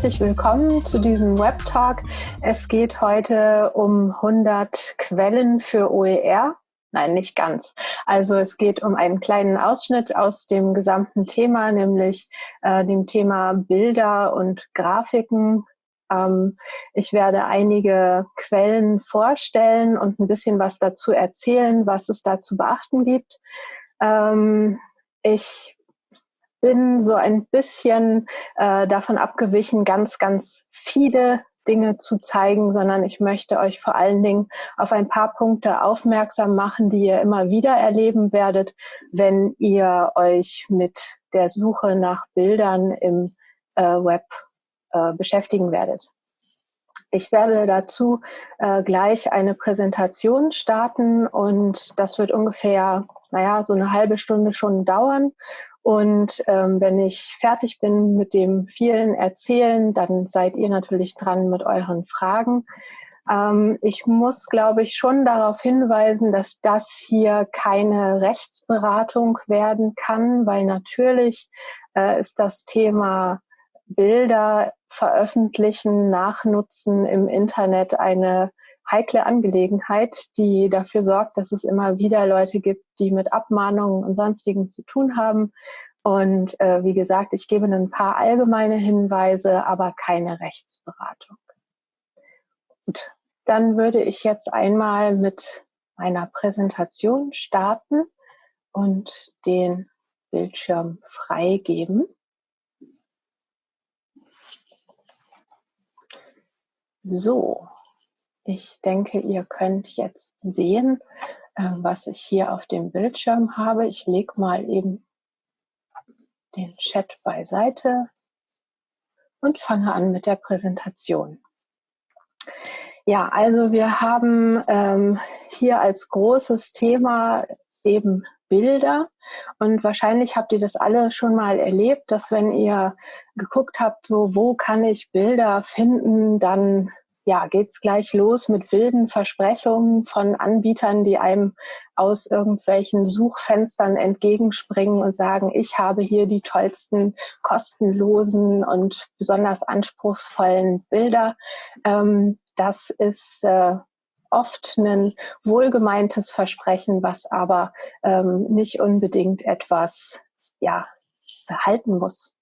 herzlich willkommen zu diesem Web Talk. Es geht heute um 100 Quellen für OER. Nein, nicht ganz. Also es geht um einen kleinen Ausschnitt aus dem gesamten Thema, nämlich äh, dem Thema Bilder und Grafiken. Ähm, ich werde einige Quellen vorstellen und ein bisschen was dazu erzählen, was es da zu beachten gibt. Ähm, ich bin so ein bisschen äh, davon abgewichen, ganz, ganz viele Dinge zu zeigen, sondern ich möchte euch vor allen Dingen auf ein paar Punkte aufmerksam machen, die ihr immer wieder erleben werdet, wenn ihr euch mit der Suche nach Bildern im äh, Web äh, beschäftigen werdet. Ich werde dazu äh, gleich eine Präsentation starten und das wird ungefähr, naja, so eine halbe Stunde schon dauern. Und ähm, wenn ich fertig bin mit dem vielen Erzählen, dann seid ihr natürlich dran mit euren Fragen. Ähm, ich muss, glaube ich, schon darauf hinweisen, dass das hier keine Rechtsberatung werden kann, weil natürlich äh, ist das Thema Bilder veröffentlichen, nachnutzen im Internet eine heikle Angelegenheit, die dafür sorgt, dass es immer wieder Leute gibt, die mit Abmahnungen und sonstigen zu tun haben. Und äh, wie gesagt, ich gebe ein paar allgemeine Hinweise, aber keine Rechtsberatung. Gut, dann würde ich jetzt einmal mit meiner Präsentation starten und den Bildschirm freigeben. So, ich denke, ihr könnt jetzt sehen, äh, was ich hier auf dem Bildschirm habe. Ich lege mal eben den Chat beiseite und fange an mit der Präsentation. Ja, also wir haben ähm, hier als großes Thema eben Bilder. Und wahrscheinlich habt ihr das alle schon mal erlebt, dass wenn ihr geguckt habt, so wo kann ich Bilder finden, dann ja, geht's gleich los mit wilden Versprechungen von Anbietern, die einem aus irgendwelchen Suchfenstern entgegenspringen und sagen, ich habe hier die tollsten, kostenlosen und besonders anspruchsvollen Bilder. Ähm, das ist äh, oft ein wohlgemeintes Versprechen, was aber ähm, nicht unbedingt etwas ja, behalten muss.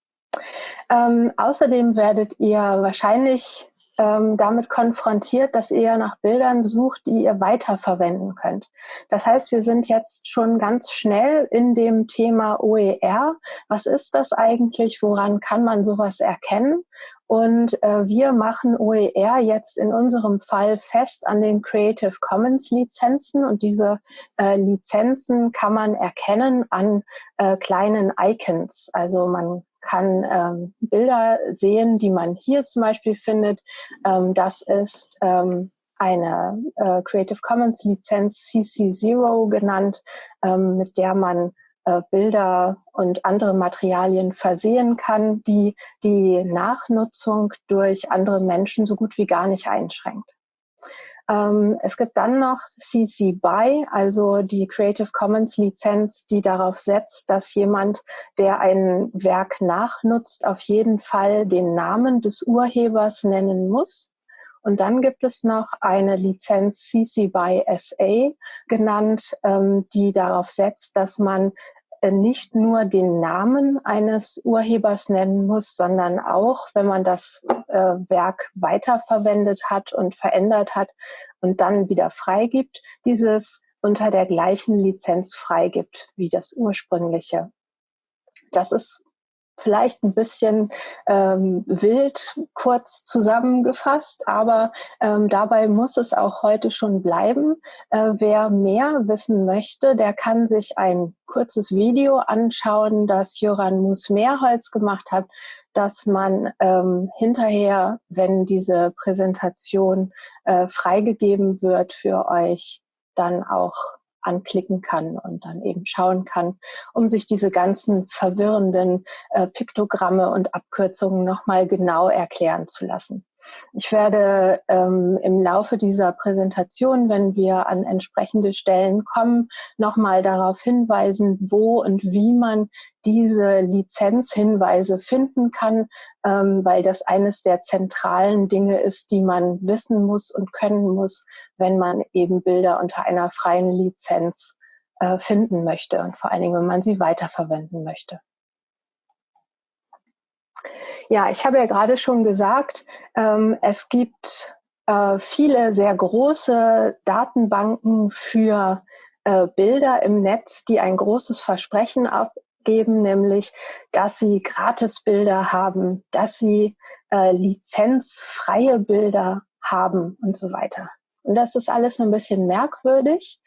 Ähm, außerdem werdet ihr wahrscheinlich ähm, damit konfrontiert, dass ihr nach Bildern sucht, die ihr weiterverwenden könnt. Das heißt, wir sind jetzt schon ganz schnell in dem Thema OER. Was ist das eigentlich? Woran kann man sowas erkennen? Und äh, wir machen OER jetzt in unserem Fall fest an den Creative Commons Lizenzen und diese äh, Lizenzen kann man erkennen an äh, kleinen Icons. Also man kann ähm, Bilder sehen, die man hier zum Beispiel findet. Ähm, das ist ähm, eine äh, Creative Commons Lizenz CC0 genannt, ähm, mit der man äh, Bilder und andere Materialien versehen kann, die die Nachnutzung durch andere Menschen so gut wie gar nicht einschränkt. Ähm, es gibt dann noch CC BY, also die Creative Commons Lizenz, die darauf setzt, dass jemand, der ein Werk nachnutzt, auf jeden Fall den Namen des Urhebers nennen muss. Und dann gibt es noch eine Lizenz CC BY SA genannt, ähm, die darauf setzt, dass man äh, nicht nur den Namen eines Urhebers nennen muss, sondern auch, wenn man das äh, Werk weiterverwendet hat und verändert hat und dann wieder freigibt, dieses unter der gleichen Lizenz freigibt wie das ursprüngliche. Das ist vielleicht ein bisschen ähm, wild kurz zusammengefasst, aber ähm, dabei muss es auch heute schon bleiben. Äh, wer mehr wissen möchte, der kann sich ein kurzes Video anschauen, das Joran Mus-Mehrholz gemacht hat, dass man ähm, hinterher, wenn diese Präsentation äh, freigegeben wird für euch, dann auch anklicken kann und dann eben schauen kann, um sich diese ganzen verwirrenden äh, Piktogramme und Abkürzungen nochmal genau erklären zu lassen. Ich werde ähm, im Laufe dieser Präsentation, wenn wir an entsprechende Stellen kommen, nochmal darauf hinweisen, wo und wie man diese Lizenzhinweise finden kann, ähm, weil das eines der zentralen Dinge ist, die man wissen muss und können muss, wenn man eben Bilder unter einer freien Lizenz äh, finden möchte und vor allen Dingen, wenn man sie weiterverwenden möchte. Ja, ich habe ja gerade schon gesagt, ähm, es gibt äh, viele sehr große Datenbanken für äh, Bilder im Netz, die ein großes Versprechen abgeben, nämlich, dass sie Gratisbilder haben, dass sie äh, lizenzfreie Bilder haben und so weiter. Und das ist alles ein bisschen merkwürdig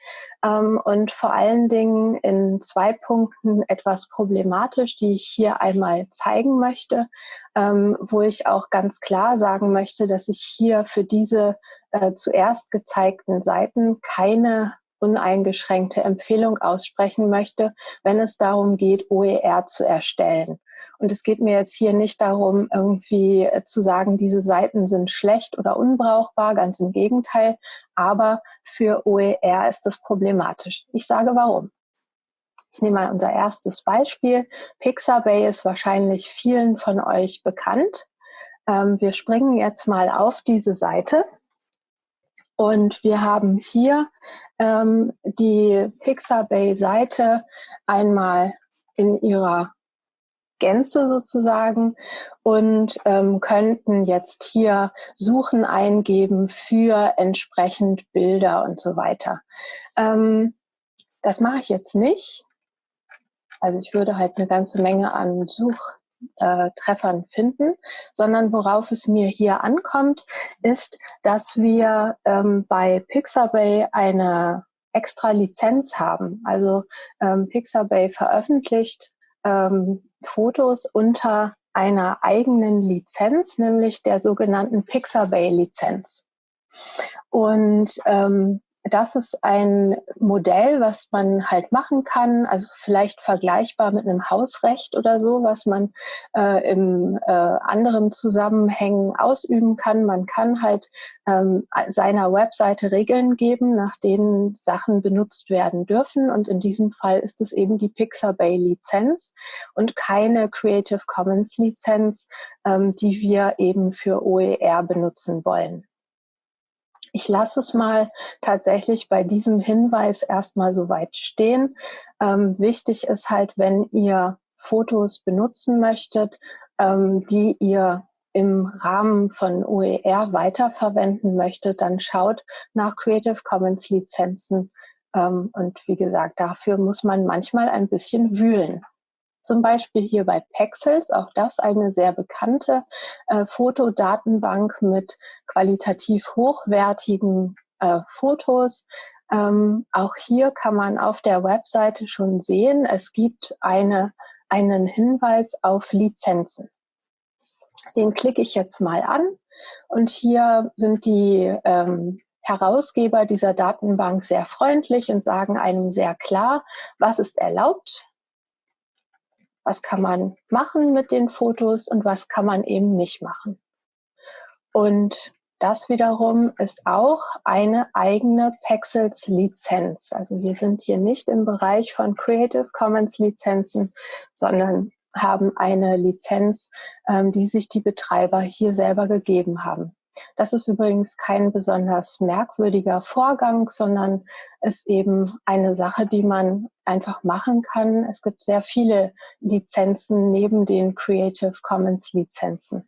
ähm, und vor allen Dingen in zwei Punkten etwas problematisch, die ich hier einmal zeigen möchte, ähm, wo ich auch ganz klar sagen möchte, dass ich hier für diese äh, zuerst gezeigten Seiten keine uneingeschränkte Empfehlung aussprechen möchte, wenn es darum geht, OER zu erstellen. Und es geht mir jetzt hier nicht darum, irgendwie äh, zu sagen, diese Seiten sind schlecht oder unbrauchbar, ganz im Gegenteil. Aber für OER ist das problematisch. Ich sage warum. Ich nehme mal unser erstes Beispiel. Pixabay ist wahrscheinlich vielen von euch bekannt. Ähm, wir springen jetzt mal auf diese Seite. Und wir haben hier ähm, die Pixabay-Seite einmal in ihrer Gänze sozusagen und ähm, könnten jetzt hier Suchen eingeben für entsprechend Bilder und so weiter. Ähm, das mache ich jetzt nicht. Also ich würde halt eine ganze Menge an Suchtreffern äh, finden, sondern worauf es mir hier ankommt, ist, dass wir ähm, bei Pixabay eine extra Lizenz haben. Also ähm, Pixabay veröffentlicht ähm, Fotos unter einer eigenen Lizenz, nämlich der sogenannten Pixabay-Lizenz. Und ähm, das ist ein Modell, was man halt machen kann, also vielleicht vergleichbar mit einem Hausrecht oder so, was man äh, im äh, anderen Zusammenhängen ausüben kann. Man kann halt ähm, seiner Webseite Regeln geben, nach denen Sachen benutzt werden dürfen. Und in diesem Fall ist es eben die Pixabay-Lizenz und keine Creative Commons-Lizenz, ähm, die wir eben für OER benutzen wollen. Ich lasse es mal tatsächlich bei diesem Hinweis erstmal so weit stehen. Ähm, wichtig ist halt, wenn ihr Fotos benutzen möchtet, ähm, die ihr im Rahmen von OER weiterverwenden möchtet, dann schaut nach Creative Commons Lizenzen. Ähm, und wie gesagt, dafür muss man manchmal ein bisschen wühlen. Zum Beispiel hier bei Pexels, auch das eine sehr bekannte äh, Fotodatenbank mit qualitativ hochwertigen äh, Fotos. Ähm, auch hier kann man auf der Webseite schon sehen, es gibt eine, einen Hinweis auf Lizenzen. Den klicke ich jetzt mal an und hier sind die ähm, Herausgeber dieser Datenbank sehr freundlich und sagen einem sehr klar, was ist erlaubt, was kann man machen mit den Fotos und was kann man eben nicht machen. Und das wiederum ist auch eine eigene Pexels Lizenz. Also wir sind hier nicht im Bereich von Creative Commons Lizenzen, sondern haben eine Lizenz, ähm, die sich die Betreiber hier selber gegeben haben. Das ist übrigens kein besonders merkwürdiger Vorgang, sondern ist eben eine Sache, die man einfach machen kann. Es gibt sehr viele Lizenzen neben den Creative Commons Lizenzen.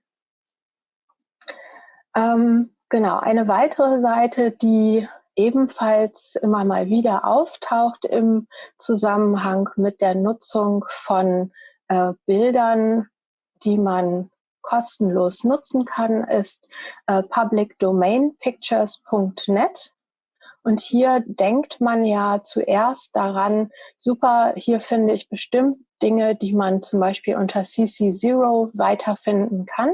Ähm, genau, eine weitere Seite, die ebenfalls immer mal wieder auftaucht im Zusammenhang mit der Nutzung von äh, Bildern, die man kostenlos nutzen kann, ist äh, publicdomainpictures.net. Und hier denkt man ja zuerst daran, super, hier finde ich bestimmt Dinge, die man zum Beispiel unter CC0 weiterfinden kann.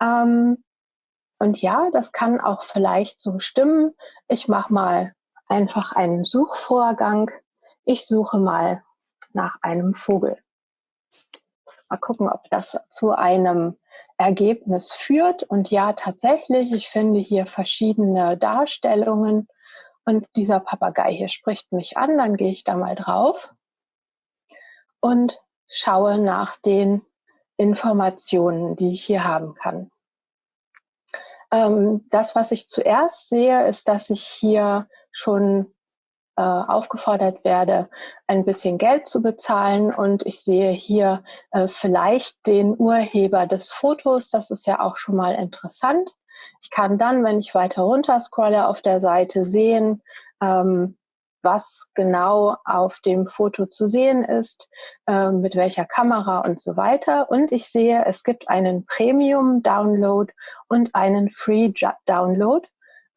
Ähm, und ja, das kann auch vielleicht so stimmen. Ich mache mal einfach einen Suchvorgang. Ich suche mal nach einem Vogel. Mal gucken, ob das zu einem Ergebnis führt. Und ja, tatsächlich, ich finde hier verschiedene Darstellungen. Und dieser Papagei hier spricht mich an, dann gehe ich da mal drauf und schaue nach den Informationen, die ich hier haben kann. Ähm, das, was ich zuerst sehe, ist, dass ich hier schon äh, aufgefordert werde, ein bisschen Geld zu bezahlen. Und ich sehe hier äh, vielleicht den Urheber des Fotos. Das ist ja auch schon mal interessant. Ich kann dann, wenn ich weiter runter scrolle, auf der Seite sehen, ähm, was genau auf dem Foto zu sehen ist, äh, mit welcher Kamera und so weiter. Und ich sehe, es gibt einen Premium-Download und einen Free-Download.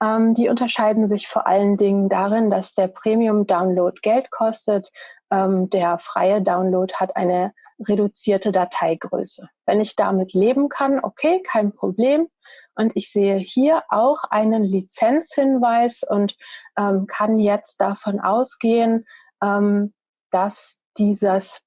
Ähm, die unterscheiden sich vor allen Dingen darin, dass der Premium-Download Geld kostet. Ähm, der freie Download hat eine reduzierte Dateigröße. Wenn ich damit leben kann, okay, kein Problem. Und ich sehe hier auch einen Lizenzhinweis und ähm, kann jetzt davon ausgehen, ähm, dass dieses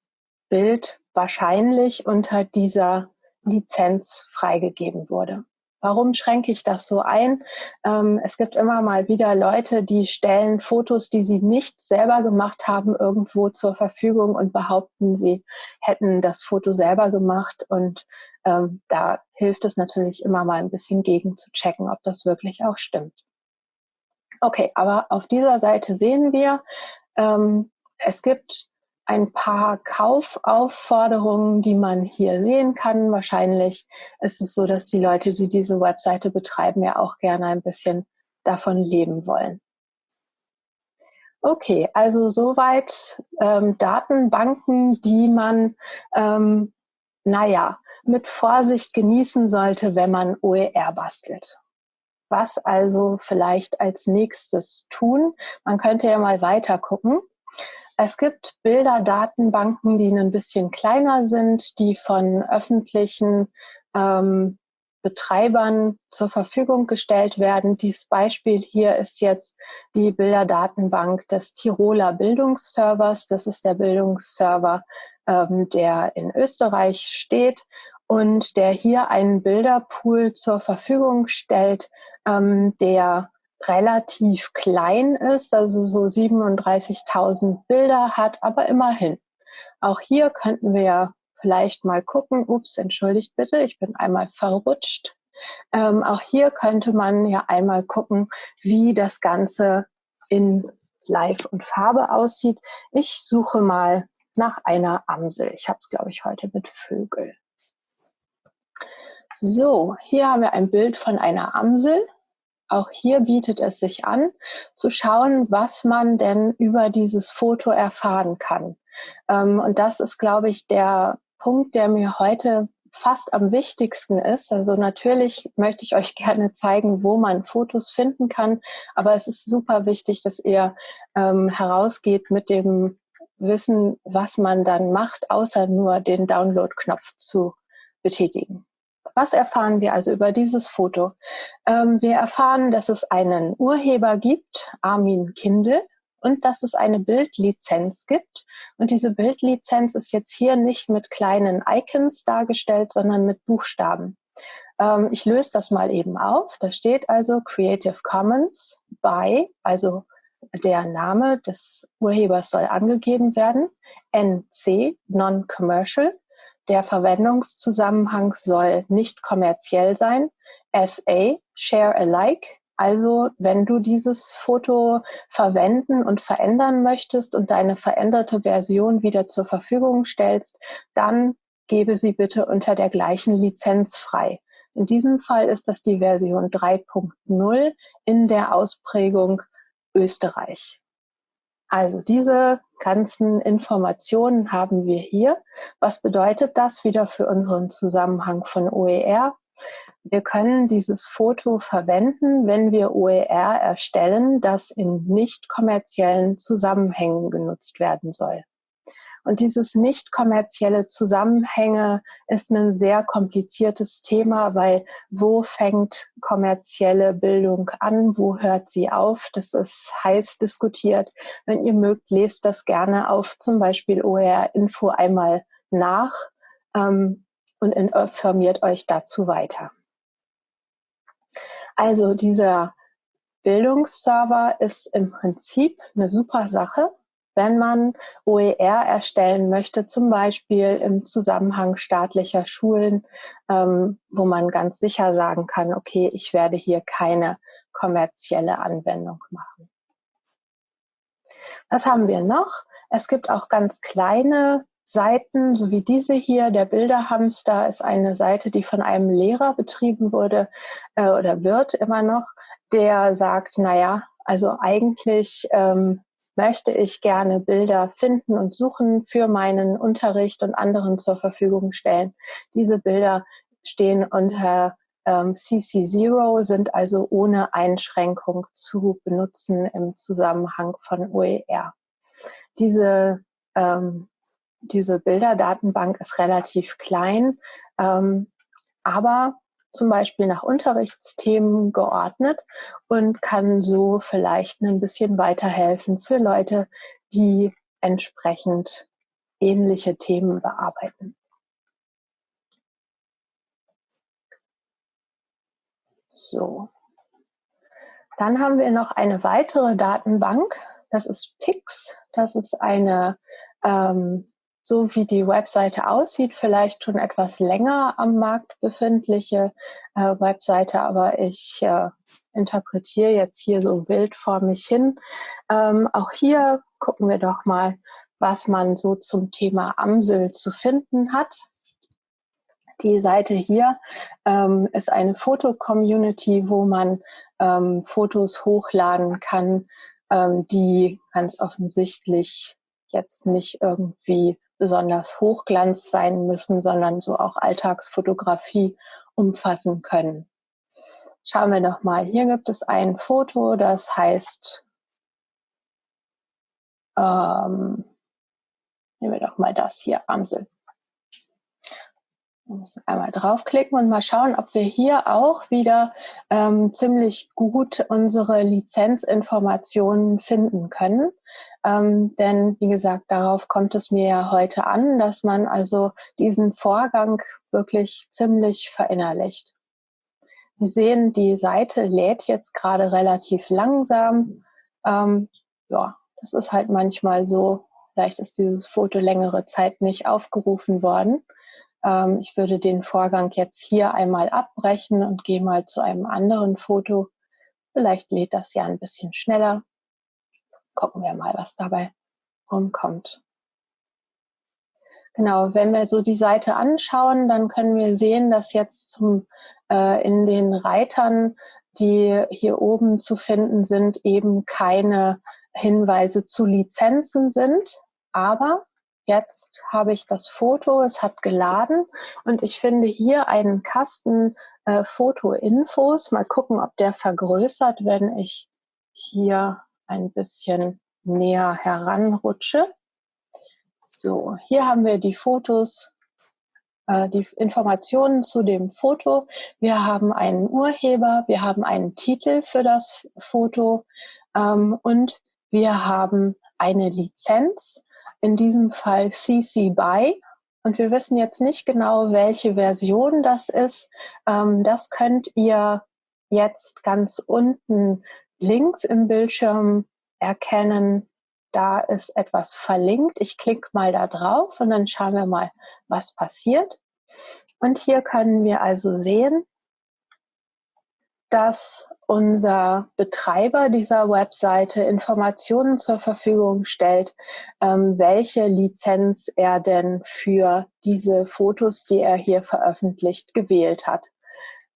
Bild wahrscheinlich unter dieser Lizenz freigegeben wurde. Warum schränke ich das so ein? Ähm, es gibt immer mal wieder Leute, die stellen Fotos, die sie nicht selber gemacht haben, irgendwo zur Verfügung und behaupten, sie hätten das Foto selber gemacht. Und ähm, da hilft es natürlich immer mal ein bisschen gegen zu checken, ob das wirklich auch stimmt. Okay, aber auf dieser Seite sehen wir, ähm, es gibt ein paar Kaufaufforderungen, die man hier sehen kann. Wahrscheinlich ist es so, dass die Leute, die diese Webseite betreiben, ja auch gerne ein bisschen davon leben wollen. Okay, also soweit ähm, Datenbanken, die man, ähm, naja, mit Vorsicht genießen sollte, wenn man OER bastelt. Was also vielleicht als nächstes tun? Man könnte ja mal weiter gucken. Es gibt Bilderdatenbanken, die ein bisschen kleiner sind, die von öffentlichen ähm, Betreibern zur Verfügung gestellt werden. Dieses Beispiel hier ist jetzt die Bilderdatenbank des Tiroler Bildungsservers. Das ist der Bildungsserver, ähm, der in Österreich steht und der hier einen Bilderpool zur Verfügung stellt, ähm, der relativ klein ist, also so 37.000 Bilder hat, aber immerhin. Auch hier könnten wir ja vielleicht mal gucken, ups, entschuldigt bitte, ich bin einmal verrutscht. Ähm, auch hier könnte man ja einmal gucken, wie das Ganze in Live und Farbe aussieht. Ich suche mal nach einer Amsel. Ich habe es, glaube ich, heute mit Vögel. So, hier haben wir ein Bild von einer Amsel. Auch hier bietet es sich an, zu schauen, was man denn über dieses Foto erfahren kann. Ähm, und das ist, glaube ich, der Punkt, der mir heute fast am wichtigsten ist. Also natürlich möchte ich euch gerne zeigen, wo man Fotos finden kann, aber es ist super wichtig, dass ihr ähm, herausgeht mit dem Wissen, was man dann macht, außer nur den Download-Knopf zu betätigen. Was erfahren wir also über dieses Foto? Ähm, wir erfahren, dass es einen Urheber gibt, Armin Kindl, und dass es eine Bildlizenz gibt. Und diese Bildlizenz ist jetzt hier nicht mit kleinen Icons dargestellt, sondern mit Buchstaben. Ähm, ich löse das mal eben auf. Da steht also Creative Commons by, also der Name des Urhebers soll angegeben werden, NC, Non-Commercial, der Verwendungszusammenhang soll nicht kommerziell sein. SA, Share Alike. Also wenn du dieses Foto verwenden und verändern möchtest und deine veränderte Version wieder zur Verfügung stellst, dann gebe sie bitte unter der gleichen Lizenz frei. In diesem Fall ist das die Version 3.0 in der Ausprägung Österreich. Also diese ganzen Informationen haben wir hier. Was bedeutet das wieder für unseren Zusammenhang von OER? Wir können dieses Foto verwenden, wenn wir OER erstellen, das in nicht kommerziellen Zusammenhängen genutzt werden soll. Und dieses nicht kommerzielle Zusammenhänge ist ein sehr kompliziertes Thema, weil wo fängt kommerzielle Bildung an, wo hört sie auf? Das ist heiß diskutiert. Wenn ihr mögt, lest das gerne auf zum Beispiel OER Info einmal nach. ähm, und informiert euch dazu weiter. Also dieser Bildungsserver ist im Prinzip eine super Sache, wenn man OER erstellen möchte, zum Beispiel im Zusammenhang staatlicher Schulen, ähm, wo man ganz sicher sagen kann, okay, ich werde hier keine kommerzielle Anwendung machen. Was haben wir noch? Es gibt auch ganz kleine Seiten, so wie diese hier. Der Bilderhamster ist eine Seite, die von einem Lehrer betrieben wurde äh, oder wird immer noch, der sagt, naja, also eigentlich ähm, möchte ich gerne Bilder finden und suchen für meinen Unterricht und anderen zur Verfügung stellen. Diese Bilder stehen unter ähm, CC0, sind also ohne Einschränkung zu benutzen im Zusammenhang von OER. Diese, ähm, diese Bilderdatenbank ist relativ klein, ähm, aber zum Beispiel nach Unterrichtsthemen geordnet und kann so vielleicht ein bisschen weiterhelfen für Leute, die entsprechend ähnliche Themen bearbeiten. So. Dann haben wir noch eine weitere Datenbank. Das ist PIX. Das ist eine ähm, so wie die Webseite aussieht, vielleicht schon etwas länger am Markt befindliche äh, Webseite, aber ich äh, interpretiere jetzt hier so wild vor mich hin. Ähm, auch hier gucken wir doch mal, was man so zum Thema Amsel zu finden hat. Die Seite hier ähm, ist eine Foto-Community, wo man ähm, Fotos hochladen kann, ähm, die ganz offensichtlich jetzt nicht irgendwie besonders Hochglanz sein müssen, sondern so auch Alltagsfotografie umfassen können. Schauen wir noch mal. Hier gibt es ein Foto, das heißt, ähm, nehmen wir doch mal das hier, Amsel. Wir müssen einmal draufklicken und mal schauen, ob wir hier auch wieder ähm, ziemlich gut unsere Lizenzinformationen finden können. Ähm, denn wie gesagt, darauf kommt es mir ja heute an, dass man also diesen Vorgang wirklich ziemlich verinnerlicht. Wir sehen, die Seite lädt jetzt gerade relativ langsam. Ähm, ja, das ist halt manchmal so. Vielleicht ist dieses Foto längere Zeit nicht aufgerufen worden. Ähm, ich würde den Vorgang jetzt hier einmal abbrechen und gehe mal zu einem anderen Foto. Vielleicht lädt das ja ein bisschen schneller. Gucken wir mal, was dabei rumkommt. Genau, wenn wir so die Seite anschauen, dann können wir sehen, dass jetzt zum, äh, in den Reitern, die hier oben zu finden sind, eben keine Hinweise zu Lizenzen sind. Aber Jetzt habe ich das Foto, es hat geladen und ich finde hier einen Kasten äh, Foto-Infos. Mal gucken, ob der vergrößert, wenn ich hier ein bisschen näher heranrutsche. So, hier haben wir die Fotos, äh, die Informationen zu dem Foto. Wir haben einen Urheber, wir haben einen Titel für das Foto ähm, und wir haben eine Lizenz in diesem Fall CC BY. Und wir wissen jetzt nicht genau, welche Version das ist. Ähm, das könnt ihr jetzt ganz unten links im Bildschirm erkennen. Da ist etwas verlinkt. Ich klicke mal da drauf und dann schauen wir mal, was passiert. Und hier können wir also sehen, dass unser Betreiber dieser Webseite Informationen zur Verfügung stellt, ähm, welche Lizenz er denn für diese Fotos, die er hier veröffentlicht, gewählt hat.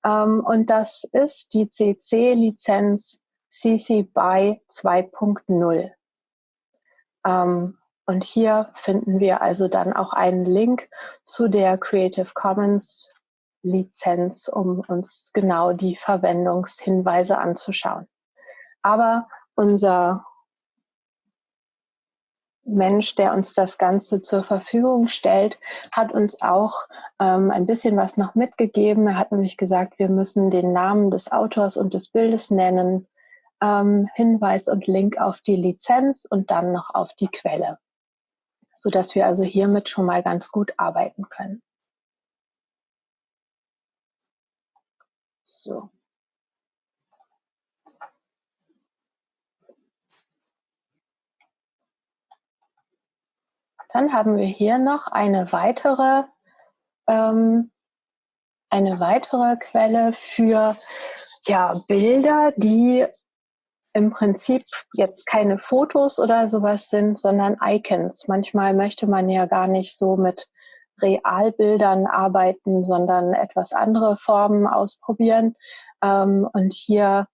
Ähm, und das ist die CC-Lizenz CC BY 2.0. Ähm, und hier finden wir also dann auch einen Link zu der Creative Commons Lizenz, um uns genau die Verwendungshinweise anzuschauen. Aber unser Mensch, der uns das Ganze zur Verfügung stellt, hat uns auch ähm, ein bisschen was noch mitgegeben. Er hat nämlich gesagt, wir müssen den Namen des Autors und des Bildes nennen, ähm, Hinweis und Link auf die Lizenz und dann noch auf die Quelle, sodass wir also hiermit schon mal ganz gut arbeiten können. So. Dann haben wir hier noch eine weitere, ähm, eine weitere Quelle für ja, Bilder, die im Prinzip jetzt keine Fotos oder sowas sind, sondern Icons. Manchmal möchte man ja gar nicht so mit Realbildern arbeiten, sondern etwas andere Formen ausprobieren. Ähm, und hier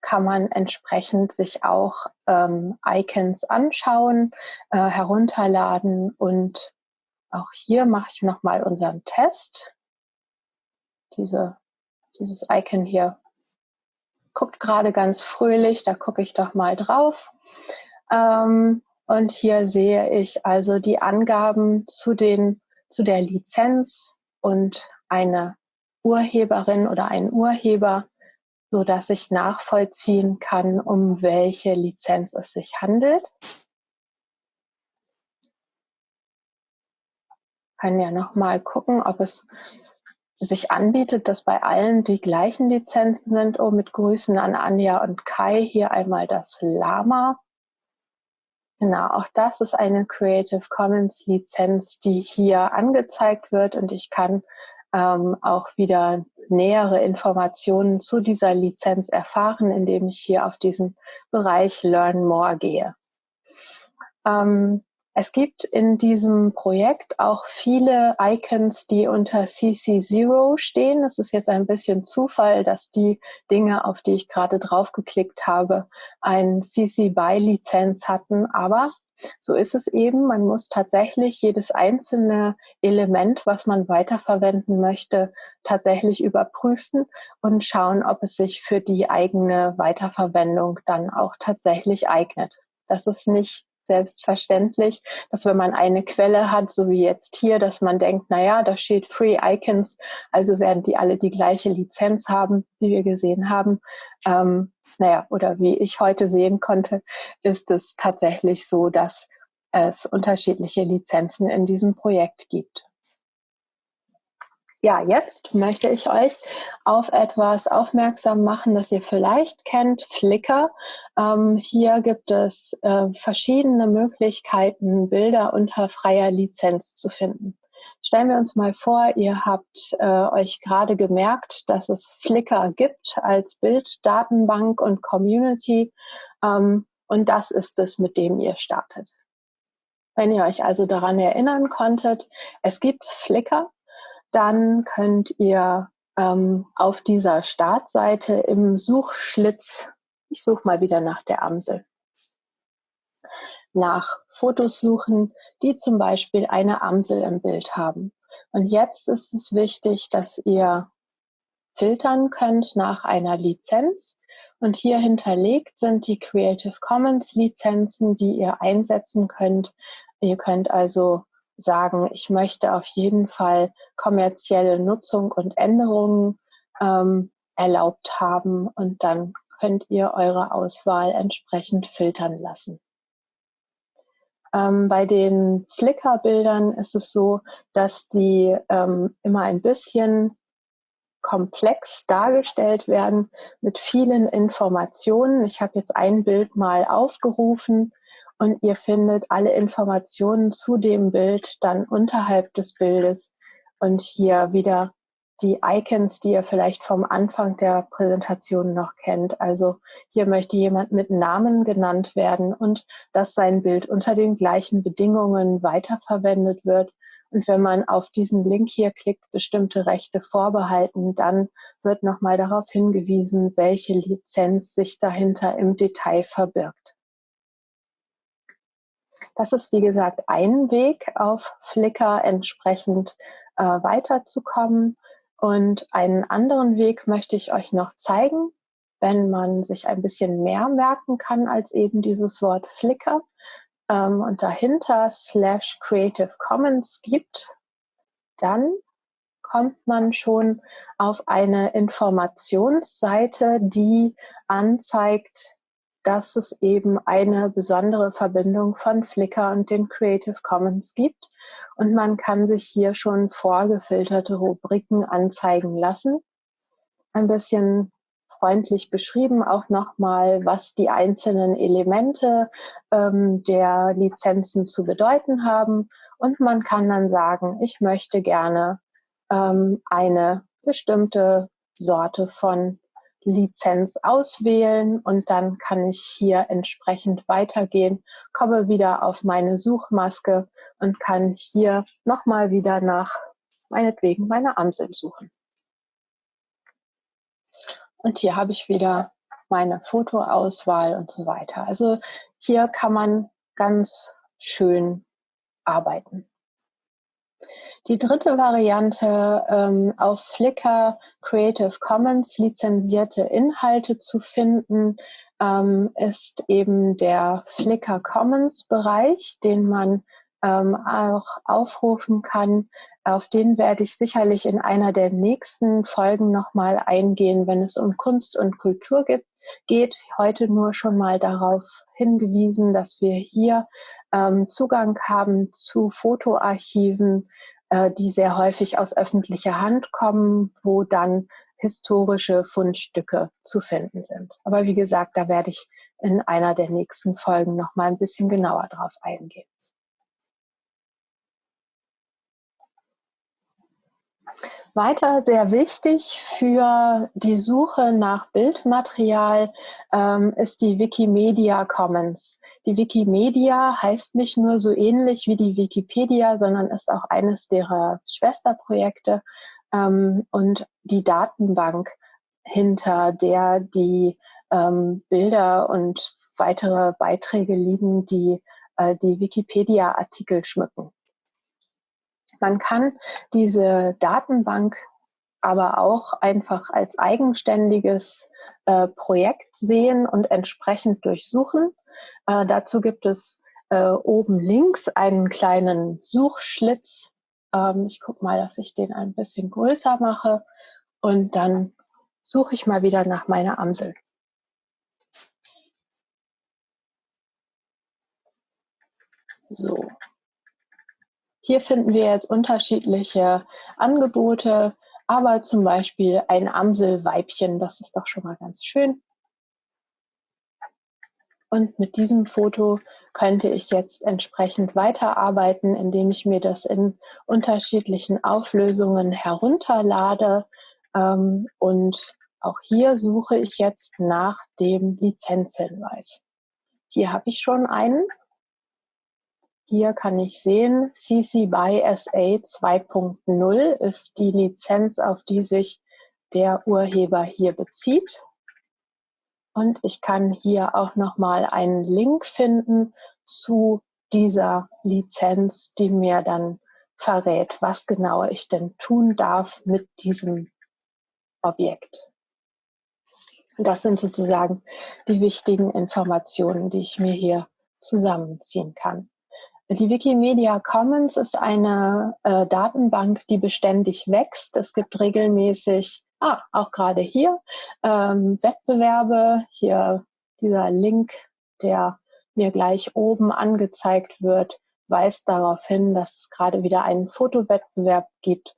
kann man entsprechend sich auch ähm, Icons anschauen, äh, herunterladen und auch hier mache ich nochmal unseren Test. Diese, dieses Icon hier guckt gerade ganz fröhlich, da gucke ich doch mal drauf. Ähm, und hier sehe ich also die Angaben zu, den, zu der Lizenz und eine Urheberin oder ein Urheber so dass ich nachvollziehen kann, um welche Lizenz es sich handelt. Kann ja noch mal gucken, ob es sich anbietet, dass bei allen die gleichen Lizenzen sind. Oh, mit Grüßen an Anja und Kai hier einmal das Lama. Genau, auch das ist eine Creative Commons Lizenz, die hier angezeigt wird und ich kann ähm, auch wieder nähere Informationen zu dieser Lizenz erfahren, indem ich hier auf diesen Bereich Learn More gehe. Ähm, es gibt in diesem Projekt auch viele Icons, die unter CC0 stehen. Es ist jetzt ein bisschen Zufall, dass die Dinge, auf die ich gerade draufgeklickt habe, ein CC BY Lizenz hatten. Aber so ist es eben. Man muss tatsächlich jedes einzelne Element, was man weiterverwenden möchte, tatsächlich überprüfen und schauen, ob es sich für die eigene Weiterverwendung dann auch tatsächlich eignet. Das ist nicht selbstverständlich, dass wenn man eine Quelle hat, so wie jetzt hier, dass man denkt, na ja, da steht Free Icons, also werden die alle die gleiche Lizenz haben, wie wir gesehen haben. Ähm, naja, oder wie ich heute sehen konnte, ist es tatsächlich so, dass es unterschiedliche Lizenzen in diesem Projekt gibt. Ja, jetzt möchte ich euch auf etwas aufmerksam machen, das ihr vielleicht kennt, Flickr. Ähm, hier gibt es äh, verschiedene Möglichkeiten, Bilder unter freier Lizenz zu finden. Stellen wir uns mal vor, ihr habt äh, euch gerade gemerkt, dass es Flickr gibt als Bilddatenbank und Community. Ähm, und das ist es, mit dem ihr startet. Wenn ihr euch also daran erinnern konntet, es gibt Flickr dann könnt ihr ähm, auf dieser Startseite im Suchschlitz, ich suche mal wieder nach der Amsel, nach Fotos suchen, die zum Beispiel eine Amsel im Bild haben. Und jetzt ist es wichtig, dass ihr filtern könnt nach einer Lizenz. Und hier hinterlegt sind die Creative Commons Lizenzen, die ihr einsetzen könnt. Ihr könnt also sagen, ich möchte auf jeden Fall kommerzielle Nutzung und Änderungen ähm, erlaubt haben und dann könnt ihr eure Auswahl entsprechend filtern lassen. Ähm, bei den Flickr-Bildern ist es so, dass die ähm, immer ein bisschen komplex dargestellt werden mit vielen Informationen. Ich habe jetzt ein Bild mal aufgerufen und ihr findet alle Informationen zu dem Bild dann unterhalb des Bildes und hier wieder die Icons, die ihr vielleicht vom Anfang der Präsentation noch kennt. Also hier möchte jemand mit Namen genannt werden und dass sein Bild unter den gleichen Bedingungen weiterverwendet wird. Und wenn man auf diesen Link hier klickt, bestimmte Rechte vorbehalten, dann wird nochmal darauf hingewiesen, welche Lizenz sich dahinter im Detail verbirgt. Das ist, wie gesagt, ein Weg, auf Flickr entsprechend äh, weiterzukommen. Und einen anderen Weg möchte ich euch noch zeigen, wenn man sich ein bisschen mehr merken kann als eben dieses Wort Flickr ähm, und dahinter slash Creative Commons gibt, dann kommt man schon auf eine Informationsseite, die anzeigt, dass es eben eine besondere Verbindung von Flickr und den Creative Commons gibt. Und man kann sich hier schon vorgefilterte Rubriken anzeigen lassen. ein bisschen freundlich beschrieben, auch nochmal, was die einzelnen Elemente ähm, der Lizenzen zu bedeuten haben. Und man kann dann sagen, ich möchte gerne ähm, eine bestimmte Sorte von Lizenz auswählen und dann kann ich hier entsprechend weitergehen, komme wieder auf meine Suchmaske und kann hier nochmal wieder nach meinetwegen meiner Amsel suchen. Und hier habe ich wieder meine Fotoauswahl und so weiter. Also hier kann man ganz schön arbeiten. Die dritte Variante, ähm, auf Flickr Creative Commons lizenzierte Inhalte zu finden, ähm, ist eben der Flickr Commons Bereich, den man ähm, auch aufrufen kann. Auf den werde ich sicherlich in einer der nächsten Folgen nochmal eingehen, wenn es um Kunst und Kultur gibt, geht. Heute nur schon mal darauf hingewiesen, dass wir hier ähm, Zugang haben zu Fotoarchiven, äh, die sehr häufig aus öffentlicher Hand kommen, wo dann historische Fundstücke zu finden sind. Aber wie gesagt, da werde ich in einer der nächsten Folgen noch mal ein bisschen genauer drauf eingehen. Weiter sehr wichtig für die Suche nach Bildmaterial ähm, ist die Wikimedia Commons. Die Wikimedia heißt nicht nur so ähnlich wie die Wikipedia, sondern ist auch eines derer Schwesterprojekte ähm, und die Datenbank, hinter der die ähm, Bilder und weitere Beiträge liegen, die äh, die Wikipedia-Artikel schmücken. Man kann diese Datenbank aber auch einfach als eigenständiges äh, Projekt sehen und entsprechend durchsuchen. Äh, dazu gibt es äh, oben links einen kleinen Suchschlitz. Ähm, ich gucke mal, dass ich den ein bisschen größer mache und dann suche ich mal wieder nach meiner Amsel. So, hier finden wir jetzt unterschiedliche Angebote, aber zum Beispiel ein Amselweibchen, das ist doch schon mal ganz schön. Und mit diesem Foto könnte ich jetzt entsprechend weiterarbeiten, indem ich mir das in unterschiedlichen Auflösungen herunterlade. Ähm, und auch hier suche ich jetzt nach dem Lizenzhinweis. Hier habe ich schon einen hier kann ich sehen, CC BY SA 2.0 ist die Lizenz, auf die sich der Urheber hier bezieht. Und ich kann hier auch nochmal einen Link finden zu dieser Lizenz, die mir dann verrät, was genau ich denn tun darf mit diesem Objekt. Das sind sozusagen die wichtigen Informationen, die ich mir hier zusammenziehen kann. Die Wikimedia Commons ist eine äh, Datenbank, die beständig wächst. Es gibt regelmäßig, ah, auch gerade hier, ähm, Wettbewerbe. Hier dieser Link, der mir gleich oben angezeigt wird, weist darauf hin, dass es gerade wieder einen Fotowettbewerb gibt,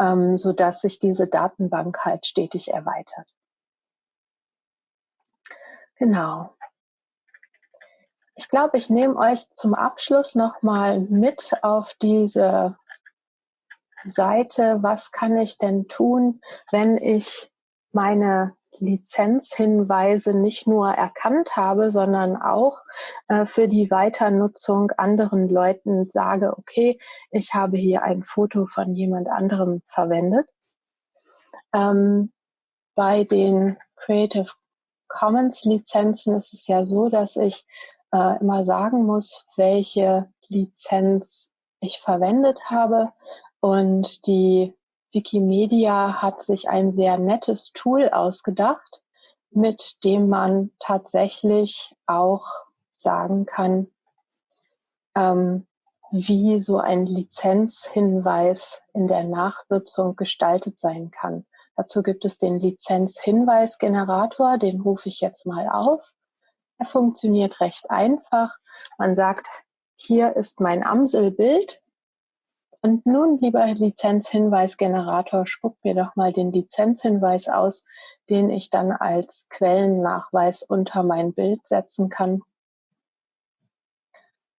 ähm, so dass sich diese Datenbank halt stetig erweitert. Genau. Ich glaube, ich nehme euch zum Abschluss nochmal mit auf diese Seite. Was kann ich denn tun, wenn ich meine Lizenzhinweise nicht nur erkannt habe, sondern auch äh, für die Weiternutzung anderen Leuten sage, okay, ich habe hier ein Foto von jemand anderem verwendet. Ähm, bei den Creative Commons Lizenzen ist es ja so, dass ich äh, immer sagen muss, welche Lizenz ich verwendet habe. Und die Wikimedia hat sich ein sehr nettes Tool ausgedacht, mit dem man tatsächlich auch sagen kann, ähm, wie so ein Lizenzhinweis in der Nachnutzung gestaltet sein kann. Dazu gibt es den Lizenzhinweisgenerator, den rufe ich jetzt mal auf. Er funktioniert recht einfach. Man sagt, hier ist mein Amselbild Und nun, lieber Lizenzhinweisgenerator, spuck mir doch mal den Lizenzhinweis aus, den ich dann als Quellennachweis unter mein Bild setzen kann.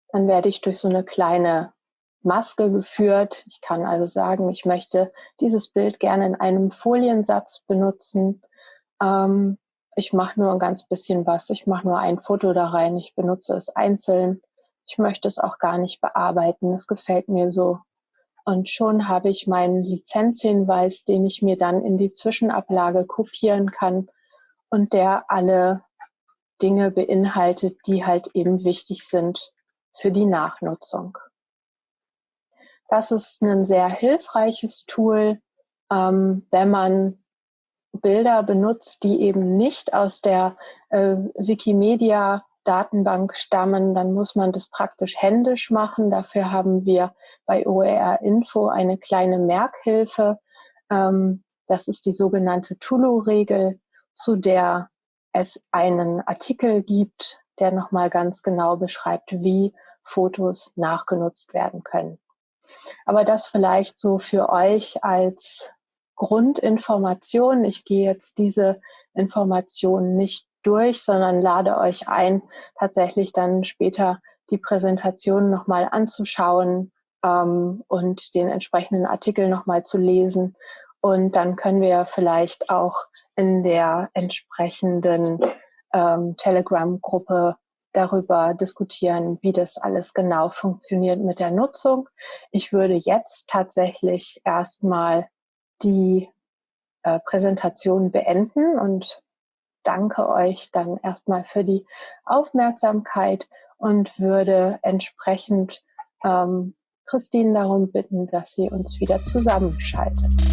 Dann werde ich durch so eine kleine Maske geführt. Ich kann also sagen, ich möchte dieses Bild gerne in einem Foliensatz benutzen. Ähm, ich mache nur ein ganz bisschen was. Ich mache nur ein Foto da rein. Ich benutze es einzeln. Ich möchte es auch gar nicht bearbeiten. Das gefällt mir so. Und schon habe ich meinen Lizenzhinweis, den ich mir dann in die Zwischenablage kopieren kann und der alle Dinge beinhaltet, die halt eben wichtig sind für die Nachnutzung. Das ist ein sehr hilfreiches Tool, ähm, wenn man Bilder benutzt, die eben nicht aus der äh, Wikimedia Datenbank stammen, dann muss man das praktisch händisch machen. Dafür haben wir bei OER Info eine kleine Merkhilfe. Ähm, das ist die sogenannte Tulu-Regel, zu der es einen Artikel gibt, der nochmal ganz genau beschreibt, wie Fotos nachgenutzt werden können. Aber das vielleicht so für euch als Grundinformation. Ich gehe jetzt diese Informationen nicht durch, sondern lade euch ein, tatsächlich dann später die Präsentation nochmal anzuschauen ähm, und den entsprechenden Artikel nochmal zu lesen. Und dann können wir vielleicht auch in der entsprechenden ähm, Telegram-Gruppe darüber diskutieren, wie das alles genau funktioniert mit der Nutzung. Ich würde jetzt tatsächlich erstmal die äh, Präsentation beenden und danke euch dann erstmal für die Aufmerksamkeit und würde entsprechend ähm, Christine darum bitten, dass sie uns wieder zusammenschaltet.